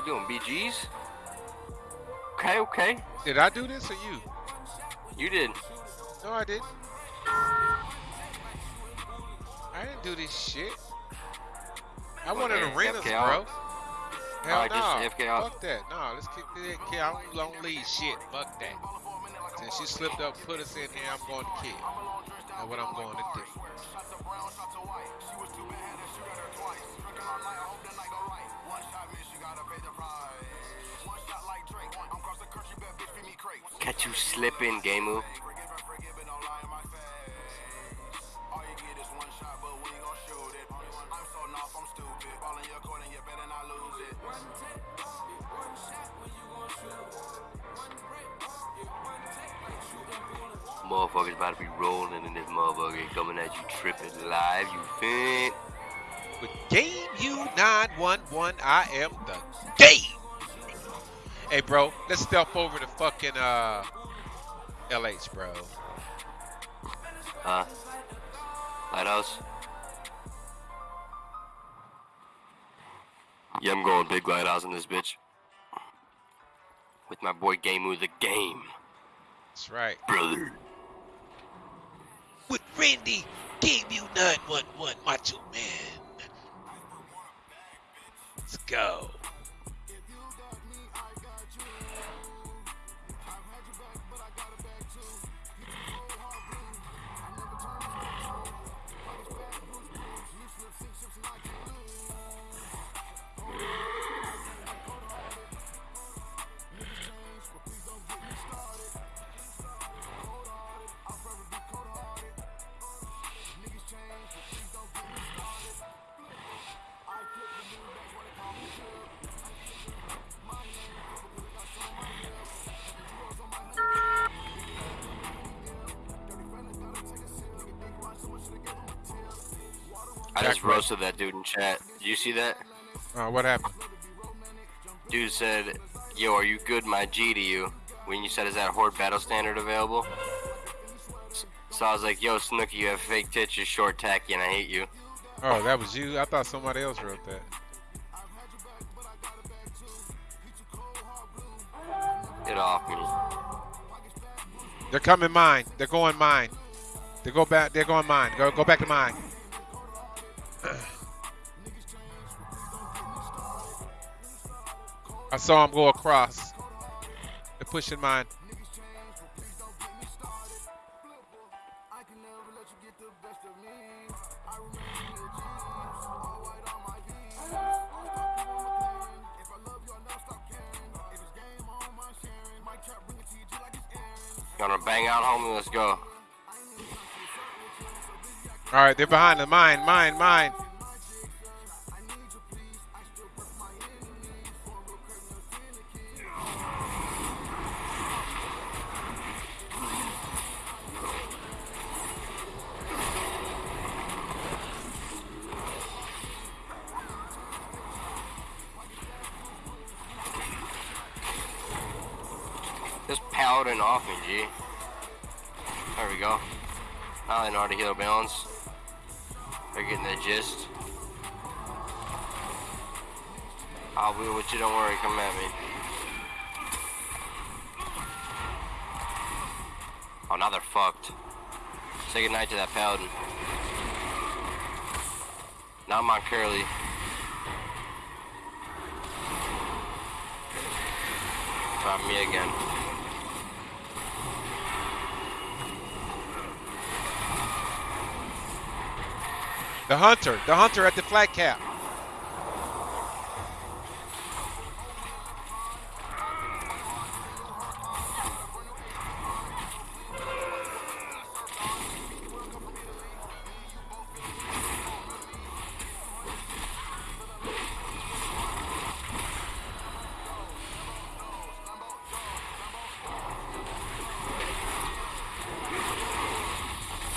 We're doing BGs. Okay, okay. Did I do this or you? You did. No, I didn't. I didn't do this shit. I Well, wanted hey, arenas, FK bro. out. Hell Alright, no. just FK out. Fuck that. No, let's kick the kid. I don't, don't leave shit. Fuck that. Since she slipped up, put us in here, I'm going to kill. That's what I'm going to do. You slipping, Gamu. Motherfuckers about to be rolling in this motherfucker, coming at you tripping live, you fin. With Game U911, I am the game. Hey, bro, let's step over to fucking uh, LH, bro. Huh? Lighthouse? Yeah, I'm going big lighthouse in this bitch. With my boy Gamu the Game, That's right. brother. With Randy, Game U911, Macho Man. Let's go. Just roasted that dude in chat. Did you see that? Uh, what happened? Dude said, Yo, are you good, my G to you? When you said, Is that Horde Battle Standard available? So I was like, Yo, Snooki, you have fake tits, you're short tacky, and I hate you. Oh, that was you? I thought somebody else wrote that. Get off me. They're coming mine. They're going mine. They go back. They're going mine. Go go back to mine. I saw him go across. They're pushing mine. I can never let you wanna bang out, homie? Let's go. All right, they're behind the mine, mine, mine. Just paladin off me, G. There we go. Now they know how to heal balance. Getting the gist. I'll be with you, don't worry, come at me. Oh, now they're fucked. Say goodnight to that paladin. Now I'm on Curly. Try me again. The hunter, the hunter at the flat cap.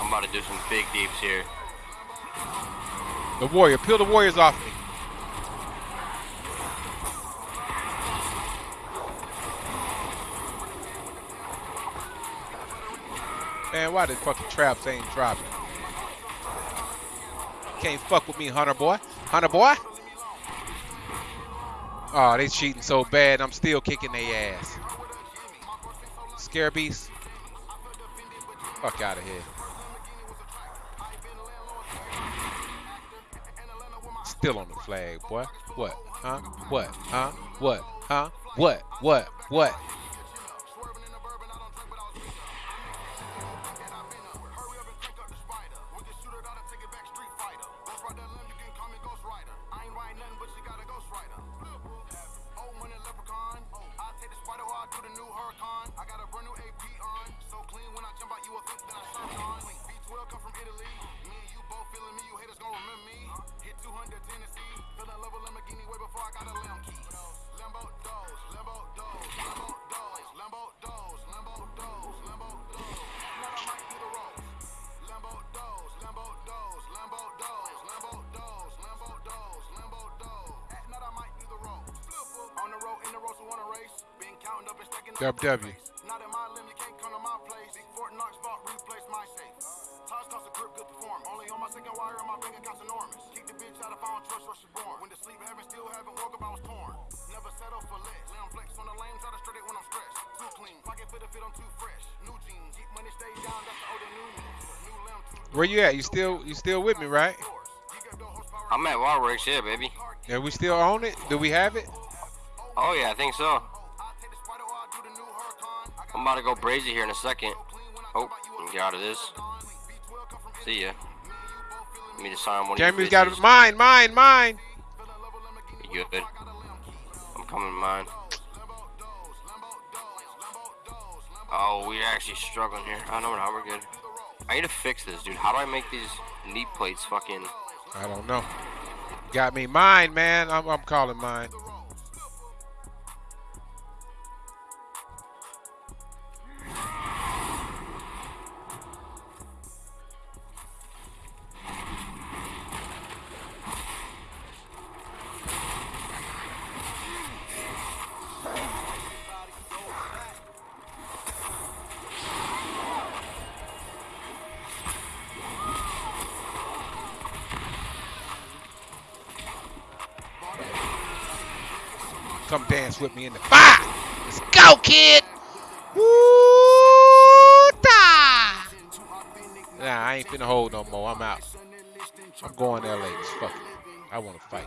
I'm about to do some big deeps here. The warrior, peel the warriors off me. Man, why the fucking traps ain't dropping? Can't fuck with me, Hunter boy. Hunter boy. Oh, they cheating so bad. I'm still kicking their ass. Scare Scarabees. Fuck out of here. Still on the flag, boy. What? Huh? What? Huh? What? Huh? What? What? What? New limb, Where you at? You still you still with me, right? I'm at Waterworks, yeah, baby. Yeah, we still own it? Do we have it? Oh yeah, I think so. I'm about to go brazy here in a second. Oh, get out of this. See ya. Let me sign one Jamie's got it. Mine, mine, mine. You good? I'm coming mine. Oh, we're actually struggling here. I know now we're good. I need to fix this, dude. How do I make these knee plates fucking... I don't know. Got me mine, man. I'm, I'm calling mine. Come dance with me in the fire. Let's go, kid. Woo Nah, I ain't finna hold no more. I'm out. I'm going to LA. Fuck it. I want to fight.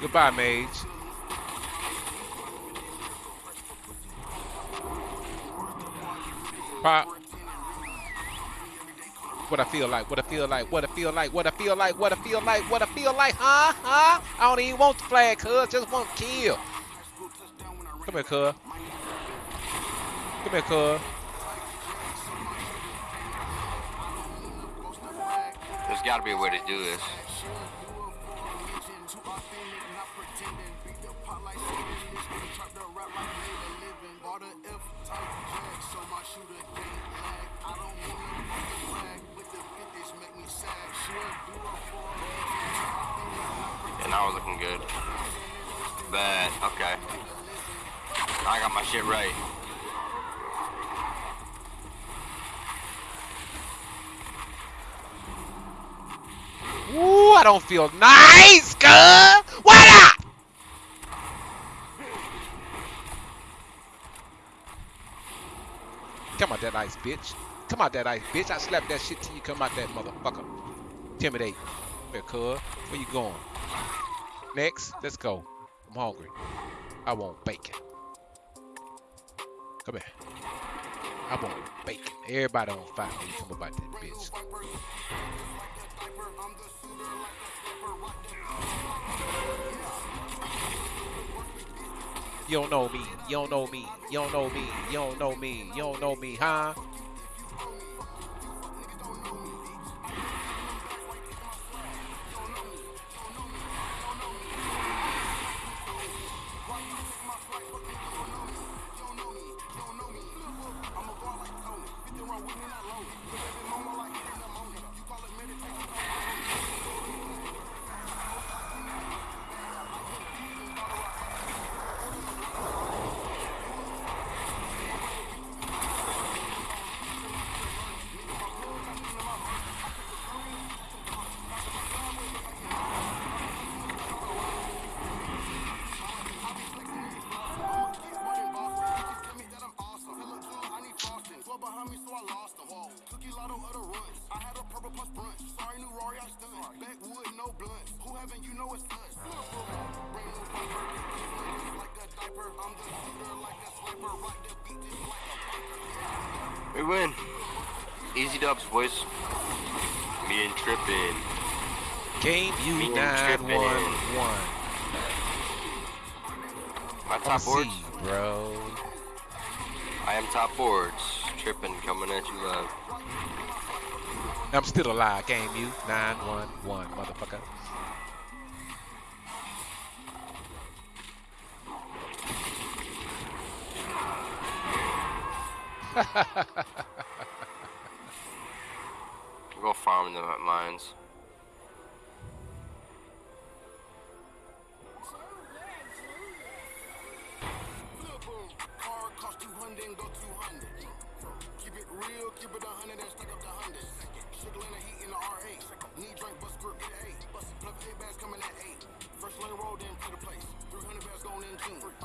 Goodbye, Mage. Pop. What I feel like, what I feel like, what I feel like, what I feel like, what I feel like, what I feel like, huh? Huh? I don't even want the flag, cuz. Just want to kill. Come here, cuz. Cuz. There's got to be a way to do this. And now we're looking good. Bad. Okay. I got my shit right. Ooh, I don't feel nice, cuz. What up? Come out that ice, bitch. Come out that ice, bitch. I slap that shit till you come out that motherfucker. Intimidate. Where, cuz? Where you going? Next, let's go. I'm hungry. I want bacon. Come here. I want bacon. Everybody on fire when you come about that bitch. You don't know me. You don't know me. You don't know me. You don't know me. You don't know me, huh? We win. Easy dubs, boys. Me and Trippin. Game you nine Trippin. one one. My top boards. see, bro. I am top boards. Trippin coming at you live. I'm still alive. Game you nine one one, motherfucker. Eight bags coming at eight. First lane roll, the place. 300 bags going in.